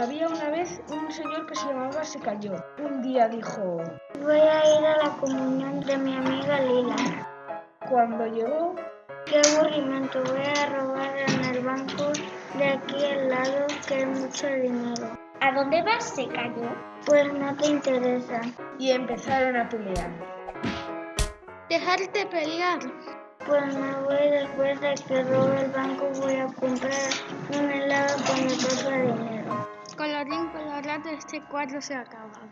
Había una vez un señor que se llamaba Se cayó. Un día dijo, Voy a ir a la comunión de mi amiga Lila. cuando llegó, Qué aburrimiento, voy a robar en el banco de aquí al lado que hay mucho dinero. ¿A dónde vas? Se cayó. Pues no te interesa. y empezaron a pelear. Dejarte pelear. Pues me voy después de que robe el banco, voy a comprar un helado con mi propio dinero. ter quatro se acabam